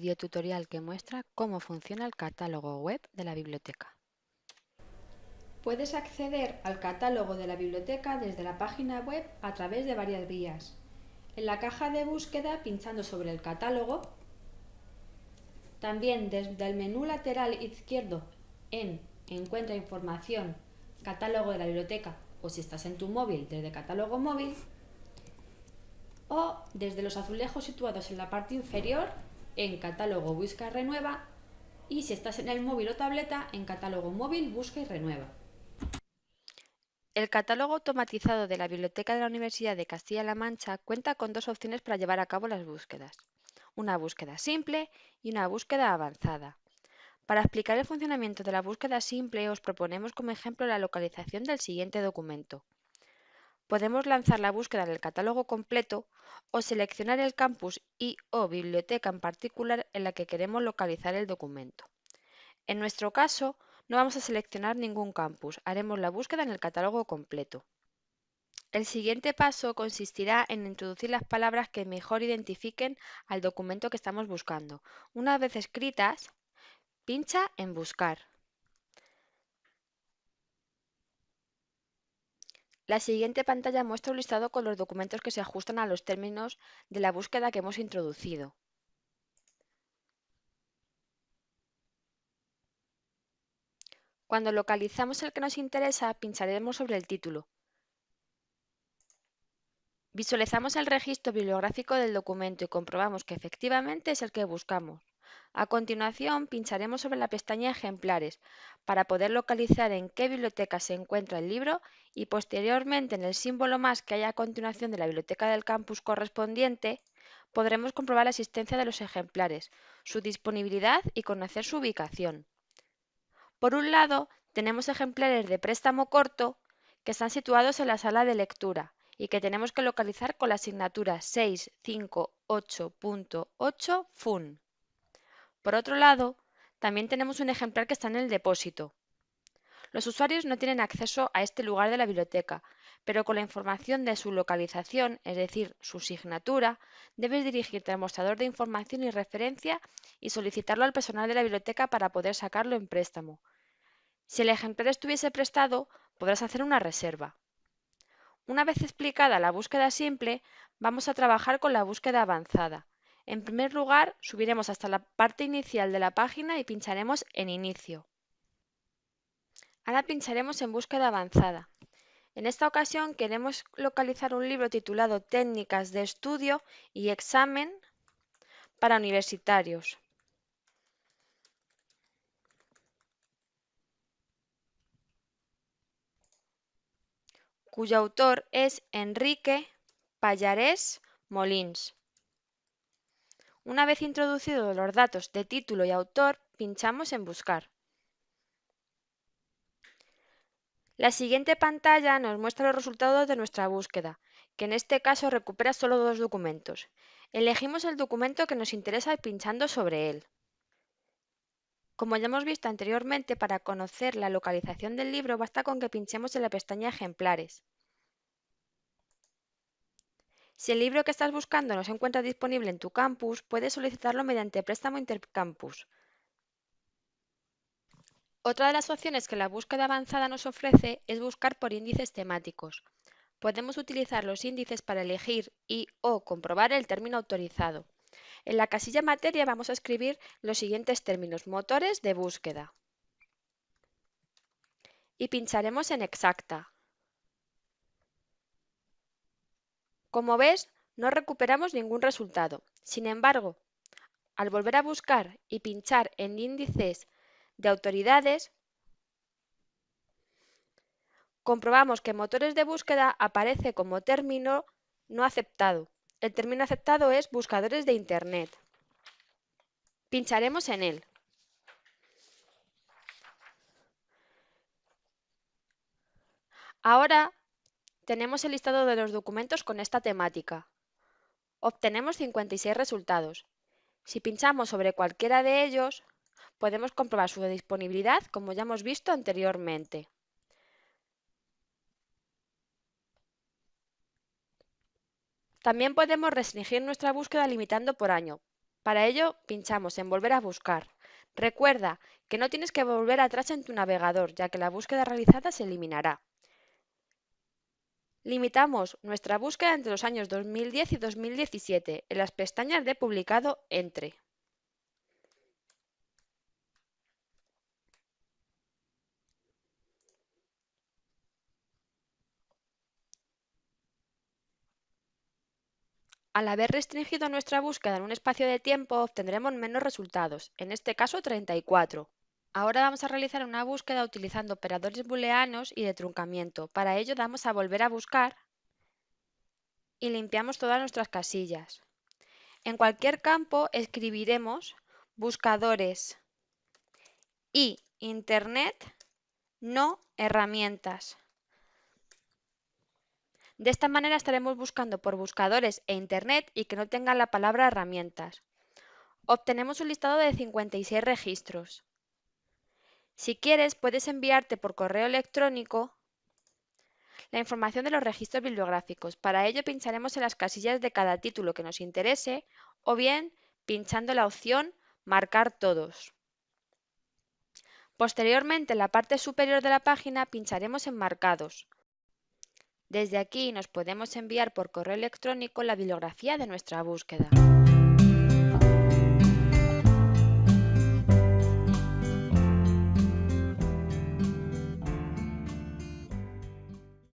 videotutorial que muestra cómo funciona el catálogo web de la biblioteca. Puedes acceder al catálogo de la biblioteca desde la página web a través de varias vías. En la caja de búsqueda pinchando sobre el catálogo, también desde el menú lateral izquierdo en Encuentra información, catálogo de la biblioteca o si estás en tu móvil desde catálogo móvil, o desde los azulejos situados en la parte inferior en catálogo busca y renueva y si estás en el móvil o tableta en catálogo móvil busca y renueva. El catálogo automatizado de la Biblioteca de la Universidad de Castilla-La Mancha cuenta con dos opciones para llevar a cabo las búsquedas, una búsqueda simple y una búsqueda avanzada. Para explicar el funcionamiento de la búsqueda simple os proponemos como ejemplo la localización del siguiente documento. Podemos lanzar la búsqueda en el catálogo completo o seleccionar el campus y o biblioteca en particular en la que queremos localizar el documento. En nuestro caso, no vamos a seleccionar ningún campus, haremos la búsqueda en el catálogo completo. El siguiente paso consistirá en introducir las palabras que mejor identifiquen al documento que estamos buscando. Una vez escritas, pincha en Buscar. La siguiente pantalla muestra un listado con los documentos que se ajustan a los términos de la búsqueda que hemos introducido. Cuando localizamos el que nos interesa, pincharemos sobre el título. Visualizamos el registro bibliográfico del documento y comprobamos que efectivamente es el que buscamos. A continuación, pincharemos sobre la pestaña Ejemplares para poder localizar en qué biblioteca se encuentra el libro y posteriormente en el símbolo más que hay a continuación de la biblioteca del campus correspondiente, podremos comprobar la existencia de los ejemplares, su disponibilidad y conocer su ubicación. Por un lado, tenemos ejemplares de préstamo corto que están situados en la sala de lectura y que tenemos que localizar con la asignatura 658.8 FUN. Por otro lado, también tenemos un ejemplar que está en el depósito. Los usuarios no tienen acceso a este lugar de la biblioteca, pero con la información de su localización, es decir, su signatura, debes dirigirte al mostrador de información y referencia y solicitarlo al personal de la biblioteca para poder sacarlo en préstamo. Si el ejemplar estuviese prestado, podrás hacer una reserva. Una vez explicada la búsqueda simple, vamos a trabajar con la búsqueda avanzada. En primer lugar, subiremos hasta la parte inicial de la página y pincharemos en Inicio. Ahora pincharemos en Búsqueda avanzada. En esta ocasión queremos localizar un libro titulado Técnicas de estudio y examen para universitarios. cuyo autor es Enrique Pallarés Molins. Una vez introducidos los datos de título y autor, pinchamos en Buscar. La siguiente pantalla nos muestra los resultados de nuestra búsqueda, que en este caso recupera solo dos documentos. Elegimos el documento que nos interesa pinchando sobre él. Como ya hemos visto anteriormente, para conocer la localización del libro basta con que pinchemos en la pestaña Ejemplares. Si el libro que estás buscando no se encuentra disponible en tu campus, puedes solicitarlo mediante préstamo intercampus. Otra de las opciones que la búsqueda avanzada nos ofrece es buscar por índices temáticos. Podemos utilizar los índices para elegir y o comprobar el término autorizado. En la casilla materia vamos a escribir los siguientes términos motores de búsqueda. Y pincharemos en exacta. Como ves, no recuperamos ningún resultado. Sin embargo, al volver a buscar y pinchar en índices de autoridades, comprobamos que motores de búsqueda aparece como término no aceptado. El término aceptado es buscadores de Internet. Pincharemos en él. Ahora tenemos el listado de los documentos con esta temática. Obtenemos 56 resultados. Si pinchamos sobre cualquiera de ellos, podemos comprobar su disponibilidad como ya hemos visto anteriormente. También podemos restringir nuestra búsqueda limitando por año. Para ello, pinchamos en Volver a buscar. Recuerda que no tienes que volver atrás en tu navegador, ya que la búsqueda realizada se eliminará. Limitamos nuestra búsqueda entre los años 2010 y 2017 en las pestañas de Publicado Entre. Al haber restringido nuestra búsqueda en un espacio de tiempo, obtendremos menos resultados, en este caso 34. Ahora vamos a realizar una búsqueda utilizando operadores booleanos y de truncamiento. Para ello damos a volver a buscar y limpiamos todas nuestras casillas. En cualquier campo escribiremos buscadores y Internet, no herramientas. De esta manera estaremos buscando por buscadores e Internet y que no tengan la palabra herramientas. Obtenemos un listado de 56 registros. Si quieres, puedes enviarte por correo electrónico la información de los registros bibliográficos. Para ello pincharemos en las casillas de cada título que nos interese o bien pinchando la opción Marcar todos. Posteriormente, en la parte superior de la página pincharemos en Marcados. Desde aquí nos podemos enviar por correo electrónico la bibliografía de nuestra búsqueda.